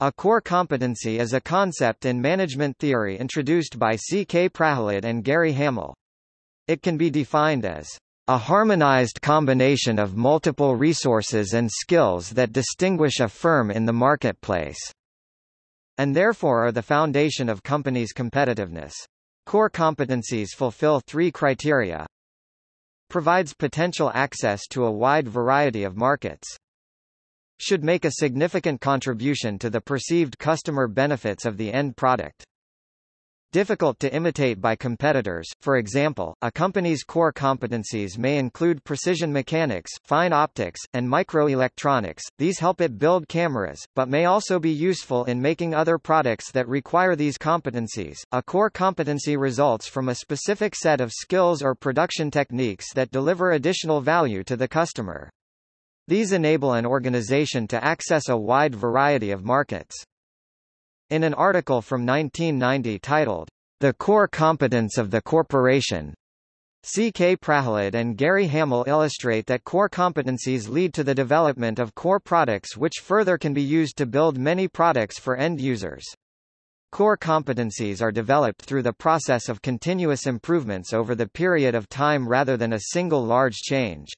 A core competency is a concept in management theory introduced by C. K. Prahalad and Gary Hamel. It can be defined as a harmonized combination of multiple resources and skills that distinguish a firm in the marketplace, and therefore are the foundation of companies' competitiveness. Core competencies fulfill three criteria. Provides potential access to a wide variety of markets should make a significant contribution to the perceived customer benefits of the end product. Difficult to imitate by competitors, for example, a company's core competencies may include precision mechanics, fine optics, and microelectronics. These help it build cameras, but may also be useful in making other products that require these competencies. A core competency results from a specific set of skills or production techniques that deliver additional value to the customer. These enable an organization to access a wide variety of markets. In an article from 1990 titled, The Core Competence of the Corporation, C. K. Prahalad and Gary Hamel illustrate that core competencies lead to the development of core products which further can be used to build many products for end users. Core competencies are developed through the process of continuous improvements over the period of time rather than a single large change.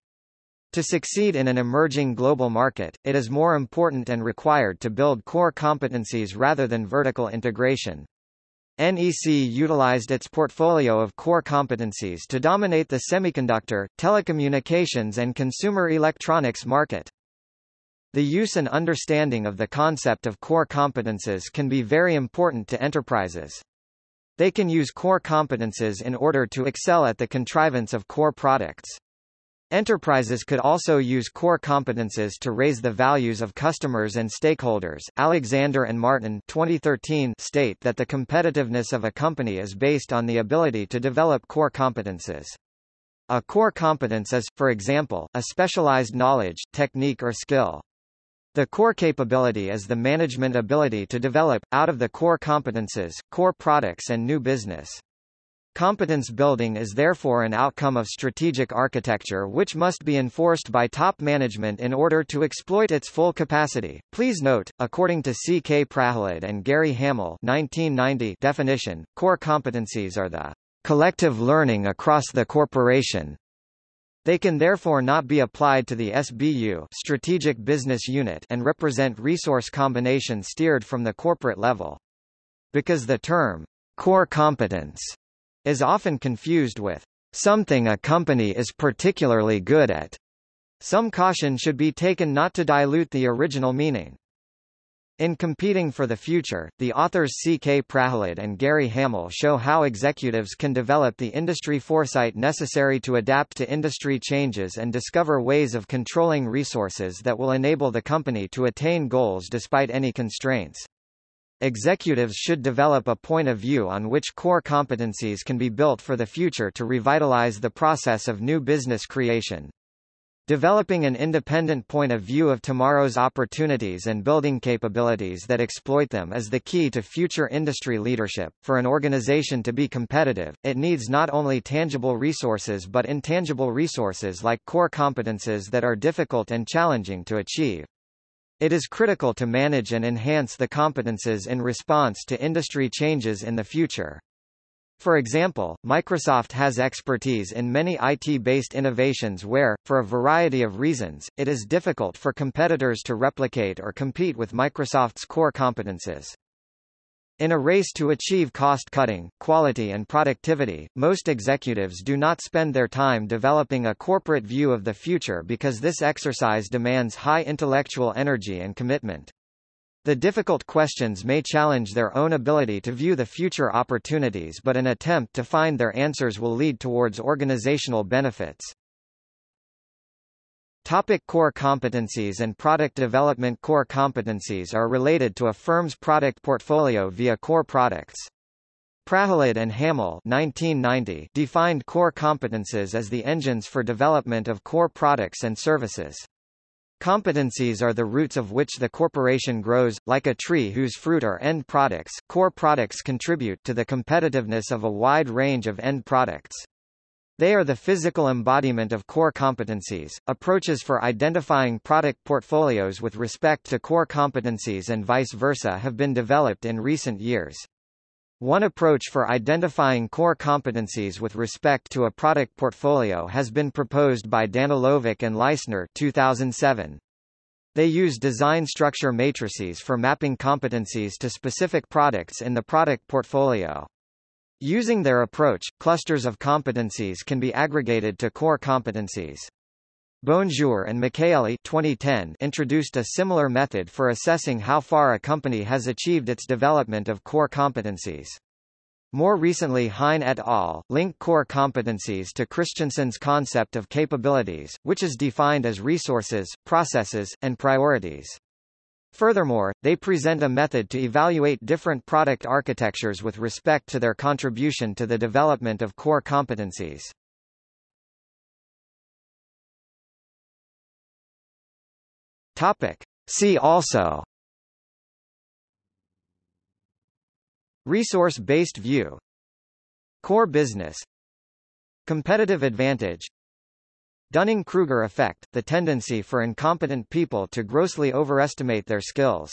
To succeed in an emerging global market, it is more important and required to build core competencies rather than vertical integration. NEC utilized its portfolio of core competencies to dominate the semiconductor, telecommunications and consumer electronics market. The use and understanding of the concept of core competences can be very important to enterprises. They can use core competences in order to excel at the contrivance of core products. Enterprises could also use core competences to raise the values of customers and stakeholders. Alexander and Martin 2013 state that the competitiveness of a company is based on the ability to develop core competences. A core competence is, for example, a specialized knowledge, technique or skill. The core capability is the management ability to develop, out of the core competences, core products and new business. Competence building is therefore an outcome of strategic architecture which must be enforced by top management in order to exploit its full capacity. Please note, according to C. K. Prahalad and Gary Hamel 1990 definition, core competencies are the collective learning across the corporation. They can therefore not be applied to the SBU strategic business unit and represent resource combination steered from the corporate level. Because the term core competence is often confused with something a company is particularly good at. Some caution should be taken not to dilute the original meaning. In Competing for the Future, the authors C. K. Prahalad and Gary Hamel show how executives can develop the industry foresight necessary to adapt to industry changes and discover ways of controlling resources that will enable the company to attain goals despite any constraints. Executives should develop a point of view on which core competencies can be built for the future to revitalize the process of new business creation. Developing an independent point of view of tomorrow's opportunities and building capabilities that exploit them is the key to future industry leadership. For an organization to be competitive, it needs not only tangible resources but intangible resources like core competences that are difficult and challenging to achieve. It is critical to manage and enhance the competences in response to industry changes in the future. For example, Microsoft has expertise in many IT-based innovations where, for a variety of reasons, it is difficult for competitors to replicate or compete with Microsoft's core competences. In a race to achieve cost-cutting, quality and productivity, most executives do not spend their time developing a corporate view of the future because this exercise demands high intellectual energy and commitment. The difficult questions may challenge their own ability to view the future opportunities but an attempt to find their answers will lead towards organizational benefits. Topic core competencies and product development Core competencies are related to a firm's product portfolio via core products. Prahalad and Hamel 1990 defined core competences as the engines for development of core products and services. Competencies are the roots of which the corporation grows, like a tree whose fruit are end products. Core products contribute to the competitiveness of a wide range of end products. They are the physical embodiment of core competencies. Approaches for identifying product portfolios with respect to core competencies and vice versa have been developed in recent years. One approach for identifying core competencies with respect to a product portfolio has been proposed by Danilovic and Leisner 2007. They use design structure matrices for mapping competencies to specific products in the product portfolio. Using their approach, clusters of competencies can be aggregated to core competencies. Bonjour and Micaelli 2010 introduced a similar method for assessing how far a company has achieved its development of core competencies. More recently Hein et al. link core competencies to Christensen's concept of capabilities, which is defined as resources, processes, and priorities. Furthermore, they present a method to evaluate different product architectures with respect to their contribution to the development of core competencies. Topic. See also Resource-based view Core business Competitive advantage Dunning-Kruger effect, the tendency for incompetent people to grossly overestimate their skills.